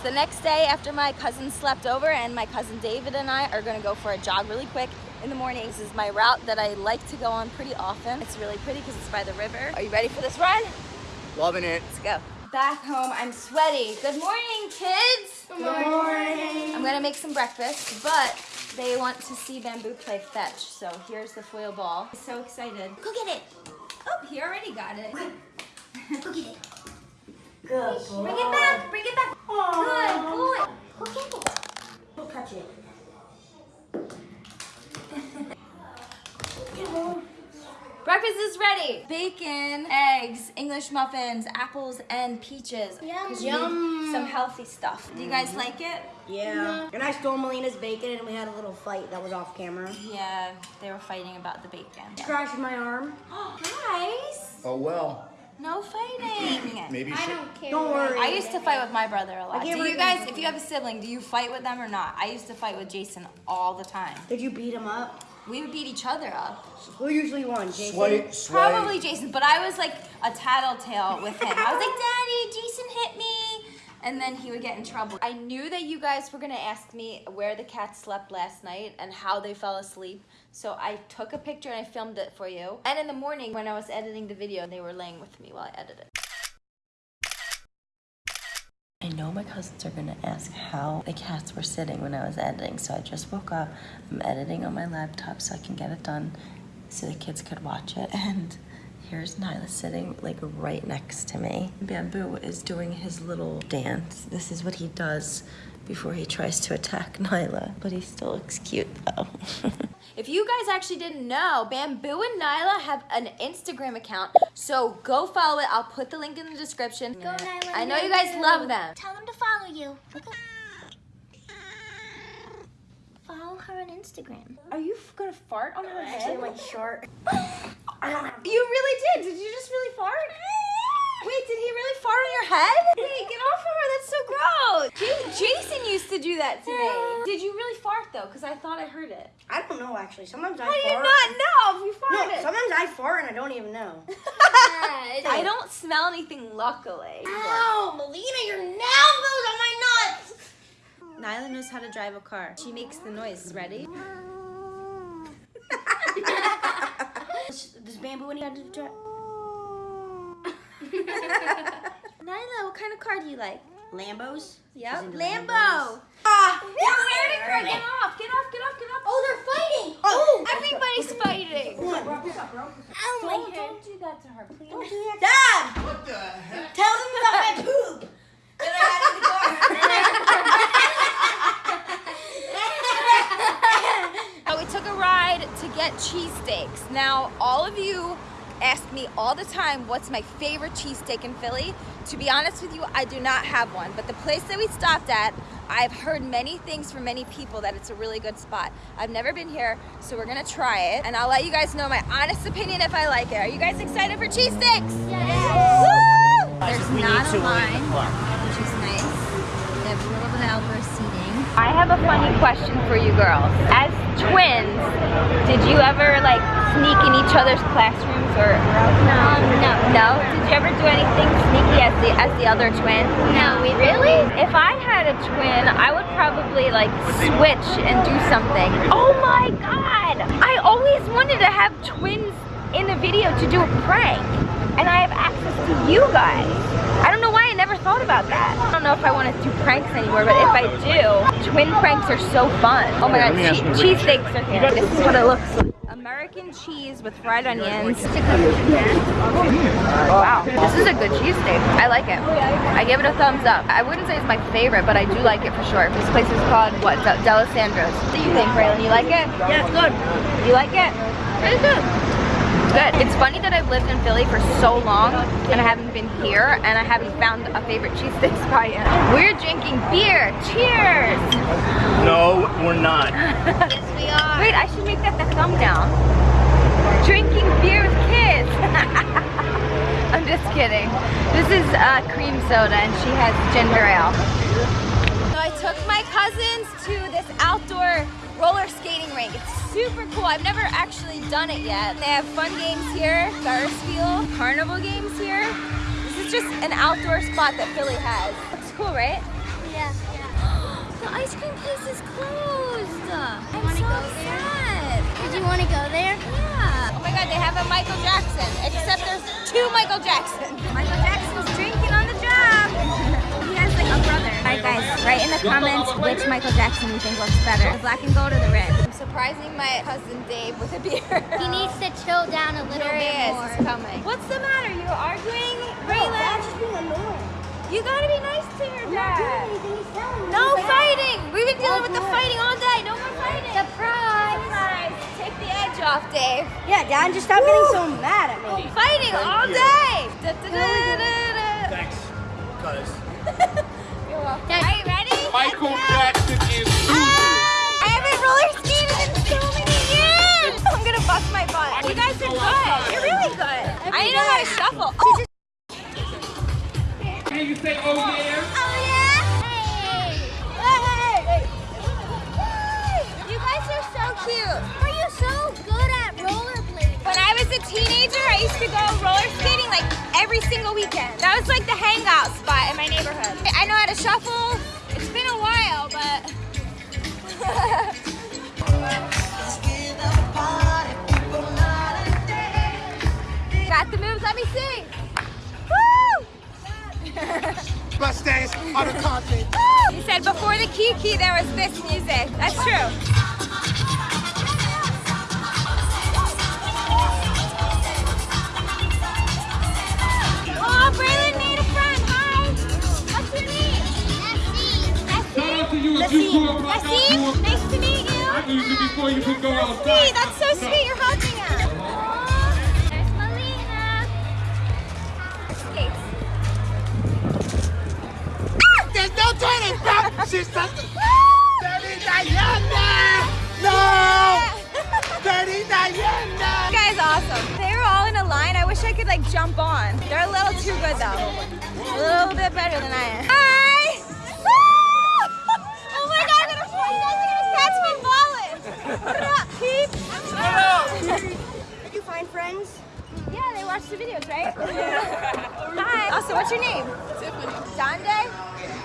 It's the next day after my cousin slept over and my cousin David and I are gonna go for a jog really quick in the morning. This is my route that I like to go on pretty often. It's really pretty because it's by the river. Are you ready for this ride? Loving it. Let's go. Back home, I'm sweaty. Good morning, kids. Good morning. I'm gonna make some breakfast, but they want to see Bamboo play fetch. So here's the foil ball. I'm so excited. Go get it. Oh, he already got it. Go get it. Good boy. Bring it back. Bring it back. Good boy. Go get it. Don't it. Breakfast is ready. Bacon, eggs, English muffins, apples, and peaches. Yum. 'Cause you Yum. Some healthy stuff. Do you guys like it? Yeah. Mm-hmm. And I stole Melina's bacon and we had a little fight that was off camera. Yeah, they were fighting about the bacon. Crashed my arm. Guys, Oh well. No fighting. Maybe she. care. Don't worry. I used to fight with my brother a lot. I Do you guys, if you have a sibling, do you fight with them or not? I used to fight with Jason all the time. Did you beat him up? We would beat each other up. Who usually won? Jason? Sway, sway. Probably Jason, but I was like a tattletale with him. I was like, Daddy, Jason hit me. And then he would get in trouble. I knew that you guys were gonna ask me where the cats slept last night and how they fell asleep. So I took a picture and I filmed it for you. And in the morning when I was editing the video, they were laying with me while I edited. I know my cousins are gonna ask how the cats were sitting when I was editing, so I just woke up. I'm editing on my laptop so I can get it done so the kids could watch it. And here's Nyla sitting like right next to me. Bamboo is doing his little dance. This is what he does before he tries to attack Nyla, but he still looks cute though. If you guys actually didn't know, Bamboo and Nyla have an Instagram account, so go follow it. I'll put the link in the description. Go, Nyla, I know go, you guys love them. Tell them to follow you. Follow her on Instagram. Are you gonna fart on her Actually, my shirt. You really did. Did you just really fart? Wait, did he really fart on your head? Hey, get off of her. That's so gross. J- Jason used to do that to me. Did you really fart though? Because I thought I heard it. I don't know actually. Sometimes I How do you fart. not know if you farted? No, sometimes I fart and I don't even know. I don't smell anything, luckily. Ow, Melina, your nail goes on my nuts. Nyla knows how to drive a car. She makes the noise. Ready? Does, does bamboo when you had to drive? Nyla, what kind of car do you like? Lambos? Yep. Lambo. Lambos. Ah, you're wearing her. Get off. Get off. Get off. Get off. Oh, they're fighting. Oh, Everybody's fighting. Oh, my Don't, hair. don't do that to her, please. Dad, What the heck? tell them about my poop that I had in the car. So we took a get cheesesteaks. Now, all of you ask me all the time what's my favorite cheesesteak in Philly. To be honest with you, I do not have one, but the place that we stopped at, I've heard many things from many people that it's a really good spot. I've never been here, so we're gonna try it, and I'll let you guys know my honest opinion if I like it. Are you guys excited for cheesesteaks? Woo! There's not a line, which is nice. They have a little bit of outdoor seating. I have a funny question for you girls. As twins, did you ever like sneak in each other's classrooms or No, um, no. no? Did you ever do anything sneaky as the as the other twin? No, we Really? If I had a twin, I would probably like switch and do something. Oh my god! I always wanted to have twins in a video to do a prank. And I have access to you guys. I don't know why thought about that. I don't know if I want to do pranks anymore, but if I do, twin pranks are so fun. Oh my god, che- cheesesteaks are here. This is what it looks like. American cheese with fried onions. Wow, this is a good cheesesteak. I like it. I give it a thumbs up. I wouldn't say it's my favorite, but I do like it for sure. This place is called, what, De Dalessandro's. What do you think, Braylon? You like it? Yeah, it's good. You like it? It's good. Good. It's funny that I've lived in Philly for so long and I haven't been here and I haven't found a favorite cheesesteak spot yet. We're drinking beer. Cheers! No, we're not. Yes, we are. Wait, I should make that the thumbnail. Drinking beer with kids. I'm just kidding. This is uh, cream soda and she has ginger ale. So I took my cousins to this outdoor roller skating rink. It's super cool. I've never actually done it yet. They have fun games here, Ferris wheel, carnival games here. This is just an outdoor spot that Philly has. It's cool, right? Yeah. the ice cream place is closed. I'm so sad. Did you want to go there? Yeah. Oh my God, they have a Michael Jackson, except there's two Michael Jacksons. Michael Jackson's drinking on the job. he has like a brother. Alright guys, write in the comments which Michael Jackson you think looks better. The black and gold or the red. I'm surprising my cousin Dave with a beer. He needs to chill down a little There he bit is, more. he's coming. What's the matter? You're arguing? Braylon? just being annoying. You gotta be nice to your dad. anything he's telling me. No fighting! We've been dealing with the fighting all day. No more fighting. Surprise! Surprise! Take the edge off, Dave. Yeah, Dad, just stop getting so mad at me. Fighting all day. Da, da, da, every single weekend. That was like the hangout spot in my neighborhood. I know how to shuffle. It's been a while, but. Got the moves, let me see. Woo! Bus days on the content. He said before the Kiki there was this music. That's true. Before you could go Sweet. outside. That's so sweet. You're hugging us. There's Melina. There's no turning back. She's something. Dirty Diana. No. Dirty Diana. You guys awesome. They were all in a line. I wish I could like jump on. They're a little too good though. A little bit better than I am. Hi! The videos, right? Hi. Also, what's your name? Tiffany. Donde?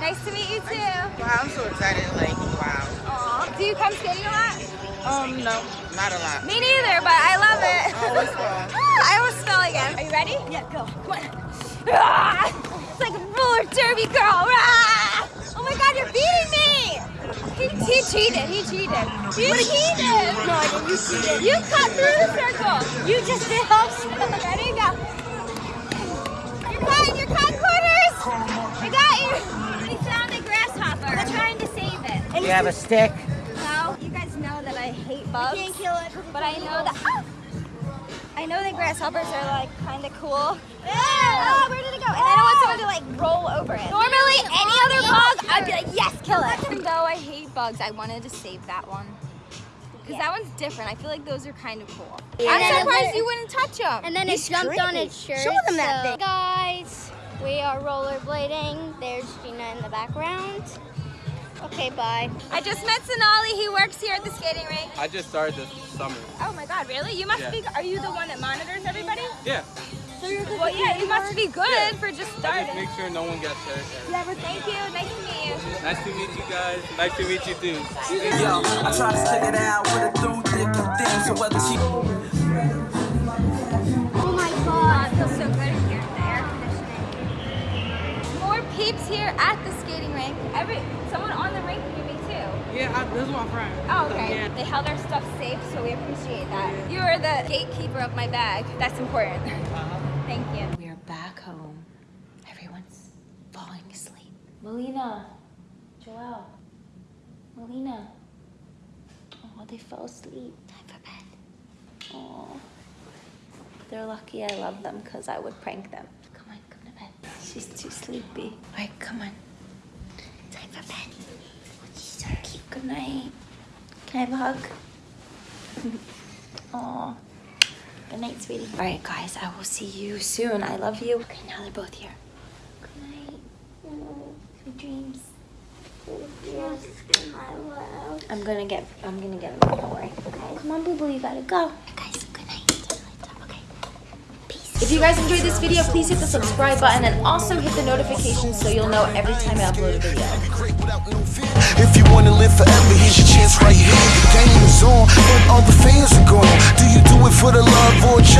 Nice to meet you too. Wow, I'm so excited. Like, wow. Aw. Do you come skating a lot? Um, no, not a lot. Me neither, but I love it. I always fall. I almost fell again. Are you ready? Yeah, go. Come on. Ah! It's like a roller derby girl. Ah! Oh my god, you're beating me! He, he cheated. He cheated. You cheated. No, I didn't. You cheated. You cut through the circle. You just did hops. Save it. You have a stick? No, you guys know that I hate bugs. can't kill it. But I know that. Ah! I know that grasshoppers are like kind of cool. Oh, where did it go? And I don't want someone to like roll over it. Normally, any other bug, I'd be like, yes, kill it. Even though I hate bugs, I wanted to save that one. Because that one's different. I feel like those are kind of cool. And I'm surprised you wouldn't touch them. And then it jumped on its shirt. Show them that so- thing. Guys, we are rollerblading. There's Gina in the background. Okay, bye. I just met Sonali. He works here at the skating rink. I just started this summer. Oh my God, really? You must Yeah. be. Are you the one that monitors everybody? Yeah. So you're good well, yeah, you must be good Yeah. for just I just starting. make sure no one gets hurt. Yeah, Thank you. Nice to meet you. Nice to meet you guys. Nice to meet you too. Yo, I try to stick it out with her through thick and thin. So whether she Oh my god. It feels so good in here. The air conditioning. More peeps here at the skating rink. Every someone on the rink knew me too. Yeah, I, this is my friend. Oh, okay. They held our stuff safe, so we appreciate that. You are the gatekeeper of my bag. That's important. Uh-huh. Thank you. We are back home. Everyone's falling asleep. Melina, Joelle, Melina. Oh, they fell asleep. Time for bed. Oh, they're lucky I love them because I would prank them. Come on, come to bed. She's too sleepy. All right, come on. Time for bed. She's so cute. Good night. Can I have a hug? Oh. Good night, sweetie. All right, guys, I will see you soon. I love you. Okay, now they're both here. Good night. Oh, sweet dreams. I'm gonna get, I'm gonna get them. Don't worry. Okay, come on, boo boo, you gotta go. If you guys enjoyed this video, please hit the subscribe button and also hit the notification so you'll know every time I upload a video. If you wanna live forever, here's your chance right here. The game is on, all the fans are gone. Do you do it for the love or